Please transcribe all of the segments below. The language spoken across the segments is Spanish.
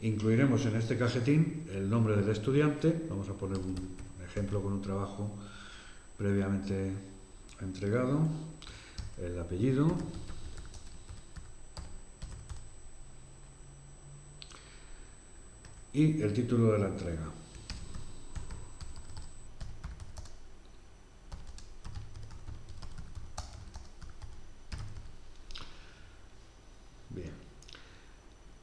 Incluiremos en este cajetín el nombre del estudiante, vamos a poner un ejemplo con un trabajo previamente entregado, el apellido, y el título de la entrega. Bien.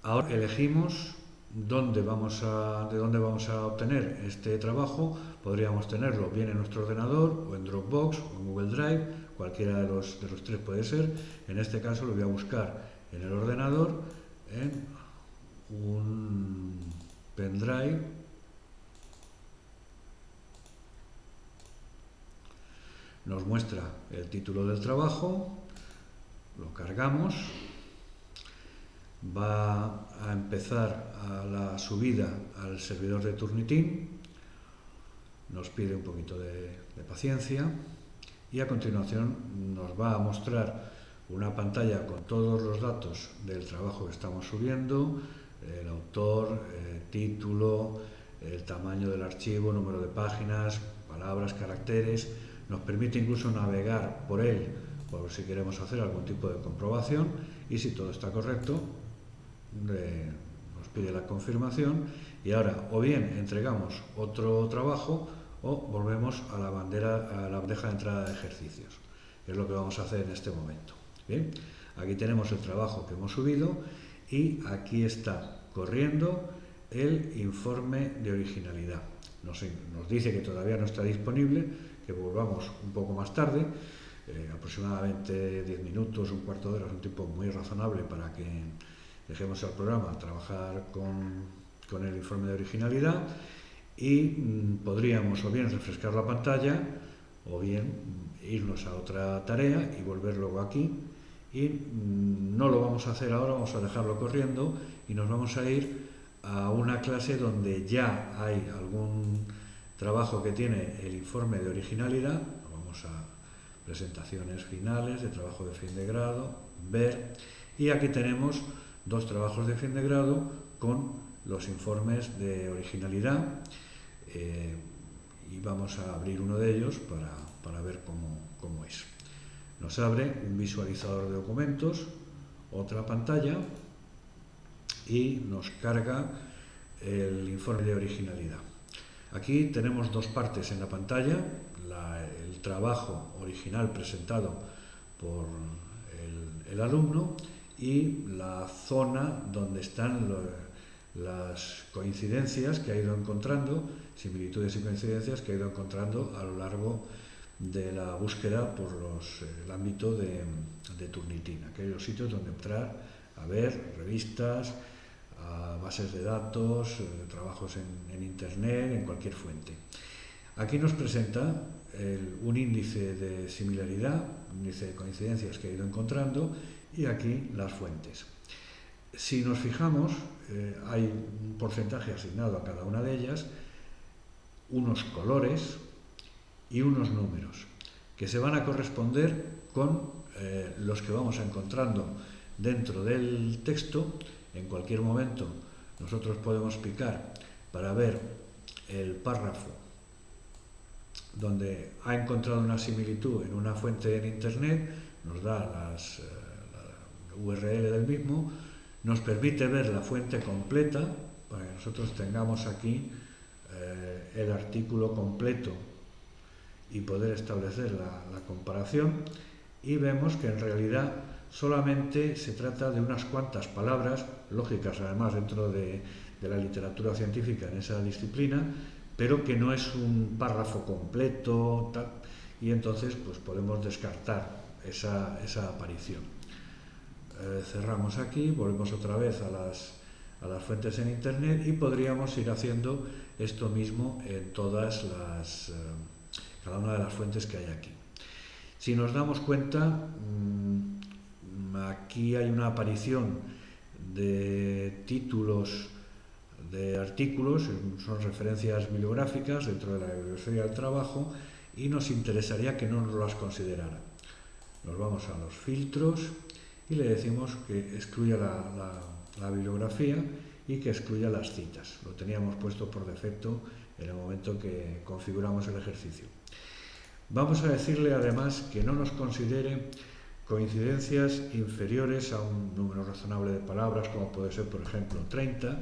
Ahora elegimos dónde vamos a, de dónde vamos a obtener este trabajo. Podríamos tenerlo bien en nuestro ordenador o en Dropbox o en Google Drive, cualquiera de los, de los tres puede ser. En este caso lo voy a buscar en el ordenador en un pendrive nos muestra el título del trabajo, lo cargamos, va a empezar a la subida al servidor de Turnitin, nos pide un poquito de, de paciencia y a continuación nos va a mostrar una pantalla con todos los datos del trabajo que estamos subiendo, el autor, el título, el tamaño del archivo, número de páginas, palabras, caracteres. Nos permite incluso navegar por él por si queremos hacer algún tipo de comprobación y si todo está correcto nos pide la confirmación y ahora o bien entregamos otro trabajo o volvemos a la, bandera, a la bandeja de entrada de ejercicios, es lo que vamos a hacer en este momento. Bien, aquí tenemos el trabajo que hemos subido y aquí está corriendo el informe de originalidad. Nos, dice que todavía no está disponible, que volvamos un poco más tarde, eh, aproximadamente 10 minutos, un cuarto de hora, es un tiempo muy razonable para que dejemos al programa trabajar con, el informe de originalidad y mm, podríamos o bien refrescar la pantalla o bien irnos a otra tarea y volver luego aquí. Y mm, no lo vamos a hacer ahora, vamos a dejarlo corriendo y nos vamos a ir a una clase donde ya hay algún trabajo que tiene el informe de originalidad, vamos a presentaciones finales de trabajo de fin de grado, ver, y aquí tenemos dos trabajos de fin de grado con los informes de originalidad eh, y vamos a abrir uno de ellos para, para ver cómo, cómo es. Nos abre un visualizador de documentos, otra pantalla y nos carga el informe de originalidad. Aquí tenemos dos partes en la pantalla, el trabajo original presentado por el, alumno y la zona donde están las coincidencias que ha ido encontrando, similitudes y coincidencias que ha ido encontrando a lo largo de la búsqueda por los, el ámbito de, de Turnitin, aquellos sitios donde entrar a ver revistas, a bases de datos, eh, trabajos en, en, Internet, en cualquier fuente. Aquí nos presenta un índice de similaridad, un índice de coincidencias que ha ido encontrando y aquí las fuentes. Si nos fijamos, eh, hay un porcentaje asignado a cada una de ellas, unos colores, y unos números que se van a corresponder con eh, los que vamos encontrando dentro del texto. En cualquier momento nosotros podemos picar para ver el párrafo donde ha encontrado una similitud en una fuente en internet, nos da las, eh, la URL del mismo, nos permite ver la fuente completa para que nosotros tengamos aquí eh, el artículo completo y poder establecer la, comparación y vemos que en realidad solamente se trata de unas cuantas palabras, lógicas además dentro de, la literatura científica en esa disciplina, pero que no es un párrafo completo y entonces pues podemos descartar esa, aparición. Eh, cerramos aquí, volvemos otra vez a las, a las fuentes en Internet y podríamos ir haciendo esto mismo en todas las... Eh, cada una de las fuentes que hay aquí. Si nos damos cuenta, mm, aquí hay una aparición de títulos de artículos, son referencias bibliográficas dentro de la bibliografía del trabajo y nos interesaría que no nos las considerara. Nos vamos a los filtros y le decimos que excluya la, la bibliografía y que excluya las citas. Lo teníamos puesto por defecto en el momento que configuramos el ejercicio. Vamos a decirle además que no nos considere coincidencias inferiores a un número razonable de palabras, como puede ser, por ejemplo, 30,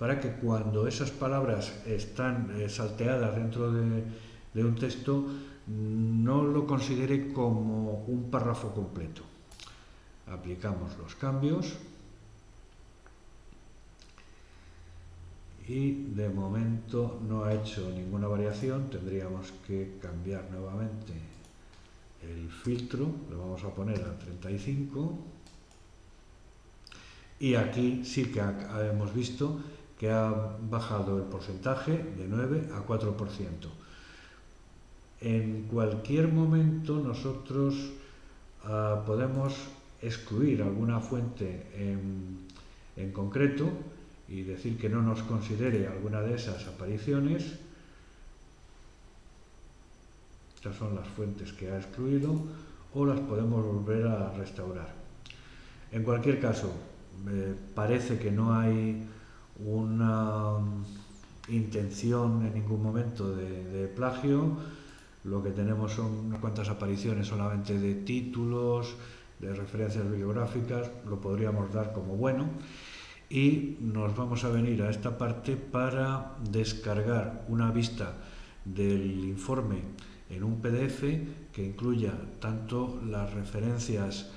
para que cuando esas palabras están eh, salteadas dentro de, un texto, no lo considere como un párrafo completo. Aplicamos los cambios. Y de momento no ha hecho ninguna variación, tendríamos que cambiar nuevamente el filtro, lo vamos a poner a 35 y aquí sí que hemos visto que ha bajado el porcentaje de 9 a 4%. En cualquier momento nosotros uh, podemos excluir alguna fuente en, en concreto y decir que no nos considere alguna de esas apariciones. Estas son las fuentes que ha excluido o las podemos volver a restaurar. En cualquier caso, parece que no hay una intención en ningún momento de, plagio. Lo que tenemos son unas cuantas apariciones solamente de títulos, de referencias bibliográficas, lo podríamos dar como bueno y nos vamos a venir a esta parte para descargar una vista del informe en un PDF que incluya tanto las referencias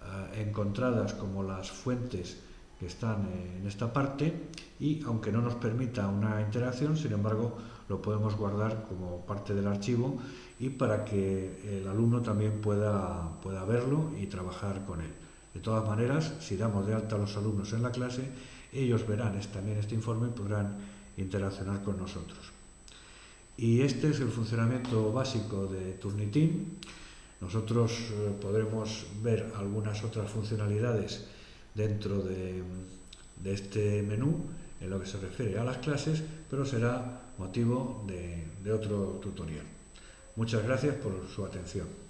uh, encontradas como las fuentes que están en esta parte y aunque no nos permita una interacción, sin embargo, lo podemos guardar como parte del archivo y para que el alumno también pueda, pueda verlo y trabajar con él. De todas maneras, si damos de alta a los alumnos en la clase, ellos verán también este informe y podrán interaccionar con nosotros. Y este es el funcionamiento básico de Turnitin. Nosotros eh, podremos ver algunas otras funcionalidades dentro de, este menú en lo que se refiere a las clases, pero será motivo de otro tutorial. Muchas gracias por su atención.